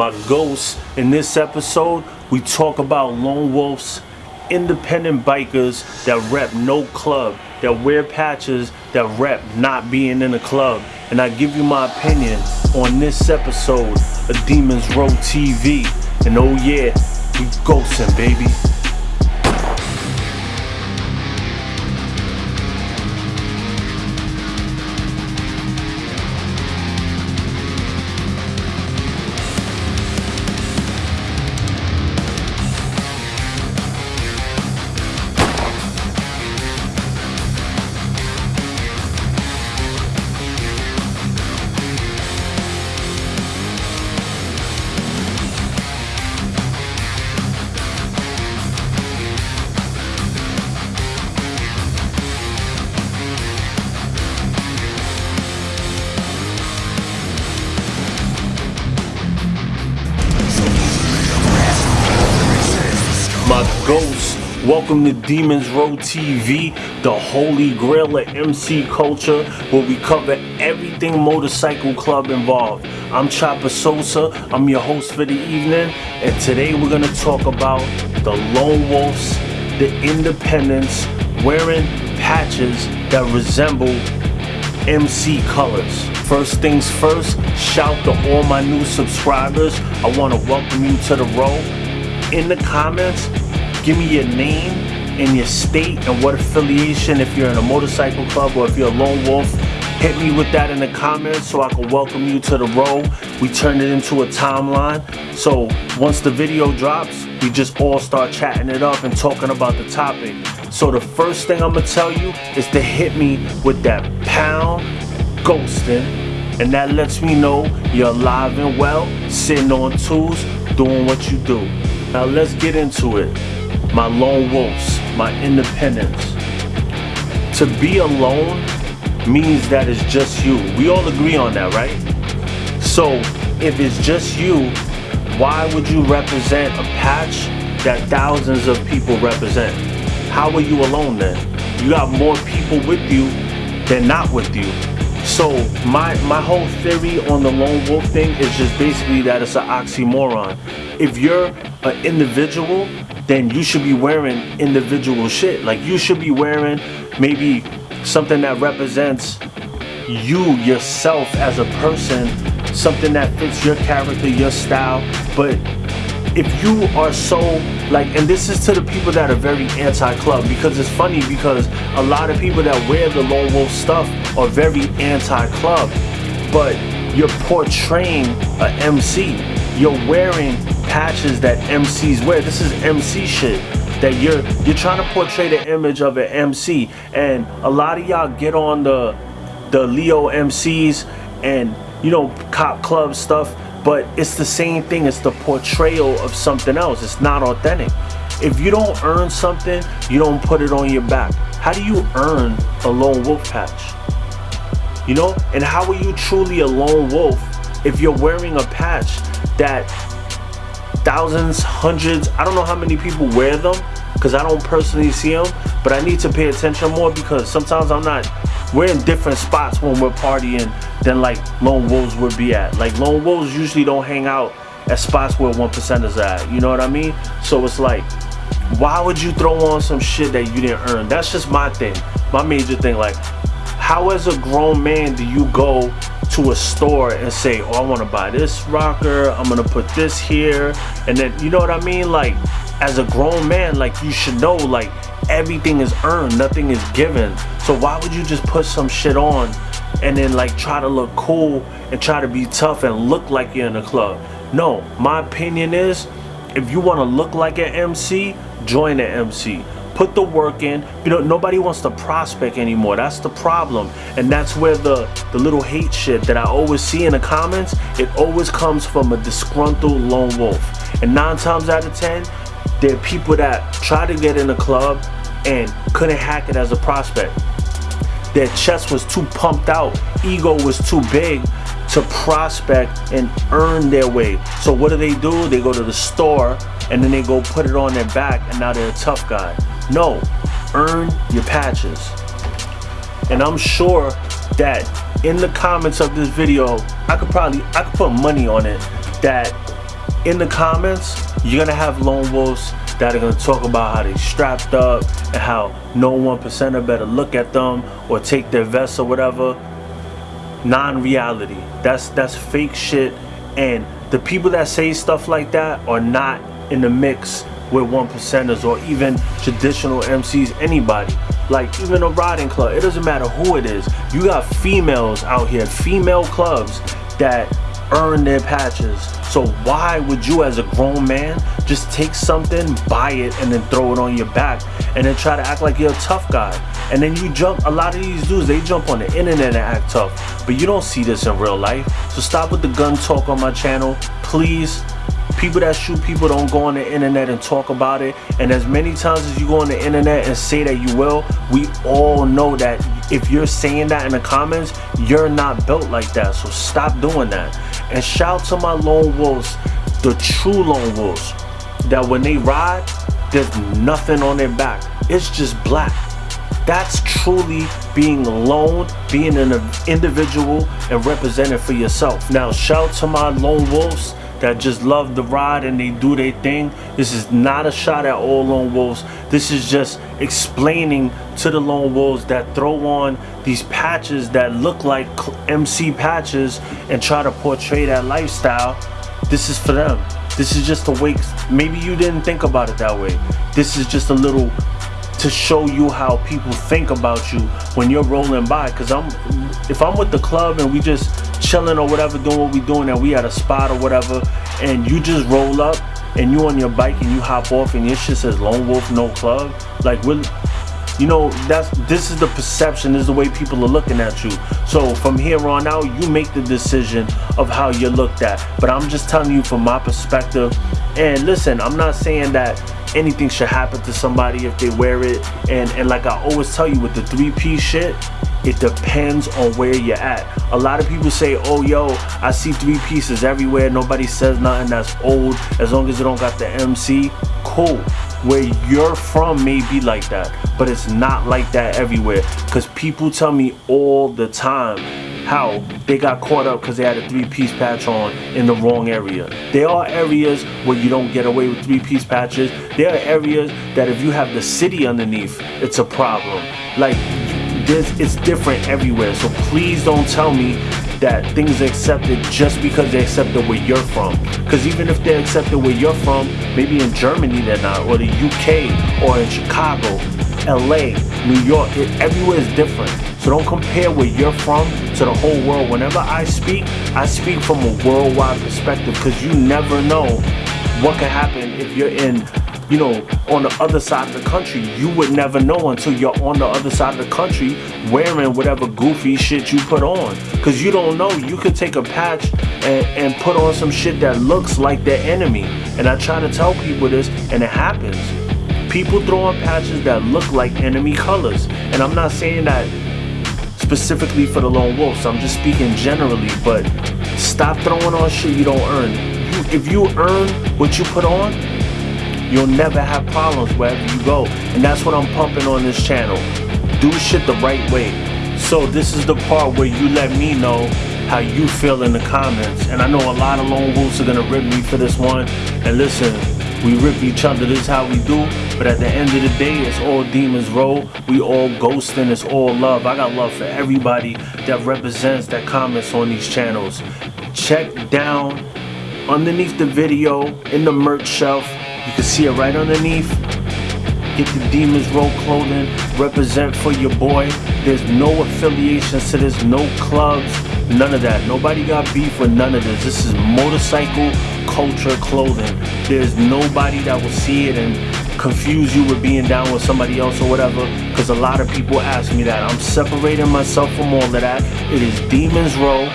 my ghosts. In this episode, we talk about lone wolves, independent bikers that rep no club, that wear patches, that rep not being in a club. And I give you my opinion on this episode of Demons Row TV. And oh yeah, we ghosting, baby. Ghosts. Welcome to Demons Row TV, the holy grail of MC culture, where we cover everything motorcycle club involved. I'm Chopper Sosa, I'm your host for the evening, and today we're gonna talk about the lone wolves, the independents, wearing patches that resemble MC colors. First things first, shout to all my new subscribers. I want to welcome you to the row. In the comments, give me your name and your state and what affiliation if you're in a motorcycle club or if you're a lone wolf. Hit me with that in the comments so I can welcome you to the row. We turn it into a timeline. So once the video drops, we just all start chatting it up and talking about the topic. So the first thing I'm gonna tell you is to hit me with that pound ghosting and that lets me know you're alive and well, sitting on tools, doing what you do. Now let's get into it. My lone wolves, my independence. To be alone means that it's just you. We all agree on that, right? So if it's just you, why would you represent a patch that thousands of people represent? How are you alone then? You got more people with you than not with you. So my my whole theory on the lone wolf thing is just basically that it's an oxymoron. If you're an individual, then you should be wearing individual shit. Like you should be wearing maybe something that represents you yourself as a person, something that fits your character, your style. But if you are so like and this is to the people that are very anti-club because it's funny because a lot of people that wear the lone wolf stuff are very anti-club but you're portraying a MC you're wearing patches that MCs wear. This is MC shit that you're you're trying to portray the image of an MC and a lot of y'all get on the the Leo MCs and you know cop club stuff but it's the same thing. It's the portrayal of something else. It's not authentic. If you don't earn something you don't put it on your back. How do you earn a lone wolf patch? You know? And how are you truly a lone wolf if you're wearing a patch that thousands hundreds i don't know how many people wear them because i don't personally see them but i need to pay attention more because sometimes i'm not we're in different spots when we're partying than like lone wolves would be at. Like lone wolves usually don't hang out at spots where one percenters at. You know what I mean? So it's like, why would you throw on some shit that you didn't earn? That's just my thing, my major thing. Like, how as a grown man do you go to a store and say, oh, I want to buy this rocker, I'm gonna put this here, and then you know what I mean? Like, as a grown man, like you should know, like everything is earned, nothing is given. So why would you just put some shit on and then like try to look cool and try to be tough and look like you're in a club? No, my opinion is if you want to look like an MC, join an MC. Put the work in. You know, nobody wants to prospect anymore. That's the problem. And that's where the, the little hate shit that I always see in the comments, it always comes from a disgruntled lone wolf. And nine times out of ten, there are people that try to get in a club and couldn't hack it as a prospect. Their chest was too pumped out, ego was too big to prospect and earn their way. So what do they do? They go to the store and then they go put it on their back and now they're a tough guy. No, earn your patches. And I'm sure that in the comments of this video, I could probably, I could put money on it that in the comments, you're gonna have lone wolves that are gonna talk about how they strapped up and how no one percenter better look at them or take their vests or whatever. Non-reality. That's that's fake shit. And the people that say stuff like that are not in the mix with one percenters or even traditional MCs, anybody. Like even a riding club, it doesn't matter who it is. You got females out here, female clubs that earn their patches. So why would you as a grown man just take something, buy it, and then throw it on your back and then try to act like you're a tough guy? And then you jump, a lot of these dudes, they jump on the internet and act tough. But you don't see this in real life. So stop with the gun talk on my channel, please. People that shoot people don't go on the internet and talk about it. And as many times as you go on the internet and say that you will, we all know that if you're saying that in the comments, you're not built like that. So stop doing that. And shout to my lone wolves, the true lone wolves, that when they ride, there's nothing on their back. It's just black. That's truly being alone, being an individual and representing for yourself. Now shout to my lone wolves that just love the ride and they do their thing. This is not a shot at all lone wolves. This is just explaining to the lone wolves that throw on these patches that look like MC patches and try to portray that lifestyle. This is for them. This is just a wake. Maybe you didn't think about it that way. This is just a little to show you how people think about you when you're rolling by. Cause I'm, if I'm with the club and we just chilling or whatever, doing what we doing, and we at a spot or whatever, and you just roll up and you on your bike and you hop off and your shit says Lone Wolf No Club, like we're, you know, that's this is the perception, this is the way people are looking at you. So from here on out, you make the decision of how you're looked at. But I'm just telling you from my perspective. And listen, I'm not saying that anything should happen to somebody if they wear it. And, and like I always tell you with the three piece shit, it depends on where you're at. A lot of people say, oh yo, I see three pieces everywhere. Nobody says nothing that's old as long as it don't got the MC. Cool. Where you're from may be like that, but it's not like that everywhere. Cause people tell me all the time how they got caught up because they had a three-piece patch on in the wrong area. There are areas where you don't get away with three-piece patches. There are areas that if you have the city underneath, it's a problem. Like, it's different everywhere. So please don't tell me that things are accepted just because they're accepted where you're from. Because even if they're accepted where you're from, maybe in Germany they're not, or the UK, or in Chicago, LA, New York, it, everywhere is different. So don't compare where you're from to the whole world. Whenever I speak, I speak from a worldwide perspective because you never know what can happen if you're in you know, on the other side of the country. You would never know until you're on the other side of the country wearing whatever goofy shit you put on. Cause you don't know, you could take a patch and, and put on some shit that looks like their enemy. And I try to tell people this and it happens. People throw on patches that look like enemy colors. And I'm not saying that specifically for the lone wolves. I'm just speaking generally, but stop throwing on shit you don't earn. If you earn what you put on, you'll never have problems wherever you go. And that's what I'm pumping on this channel. Do shit the right way. So this is the part where you let me know how you feel in the comments. And I know a lot of lone wolves are gonna rip me for this one. And listen, we rip each other, this is how we do. But at the end of the day, it's all Demons Row. We all ghosting, it's all love. I got love for everybody that represents, that comments on these channels. Check down underneath the video in the merch shelf. You can see it right underneath. Get the Demons Row clothing. Represent for your boy. There's no affiliations to this, no clubs, none of that. Nobody got beef with none of this. This is motorcycle culture clothing. There's nobody that will see it and confuse you with being down with somebody else or whatever because a lot of people ask me that. I'm separating myself from all of that. It is Demons Row.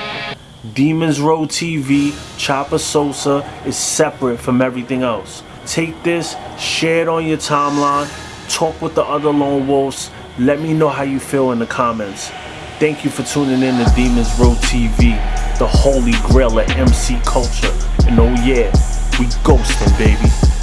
Demons Row TV, Chopper Sosa is separate from everything else. Take this, share it on your timeline, talk with the other lone wolves. Let me know how you feel in the comments. Thank you for tuning in to Demons Row TV, the holy grail of MC culture. And oh yeah, we ghosting, baby.